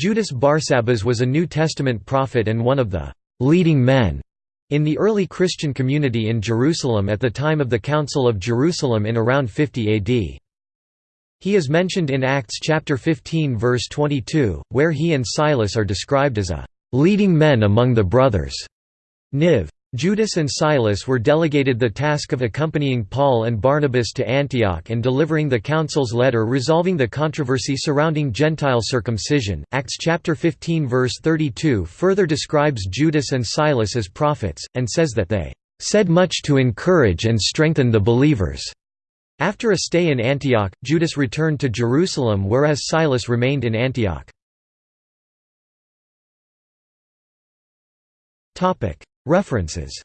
Judas Barsabbas was a New Testament prophet and one of the «leading men» in the early Christian community in Jerusalem at the time of the Council of Jerusalem in around 50 AD. He is mentioned in Acts chapter 15 verse 22, where he and Silas are described as a «leading men among the brothers». NIV. Judas and Silas were delegated the task of accompanying Paul and Barnabas to Antioch and delivering the council's letter resolving the controversy surrounding Gentile circumcision. Acts chapter 15 verse 32 further describes Judas and Silas as prophets, and says that they said much to encourage and strengthen the believers. After a stay in Antioch, Judas returned to Jerusalem whereas Silas remained in Antioch. References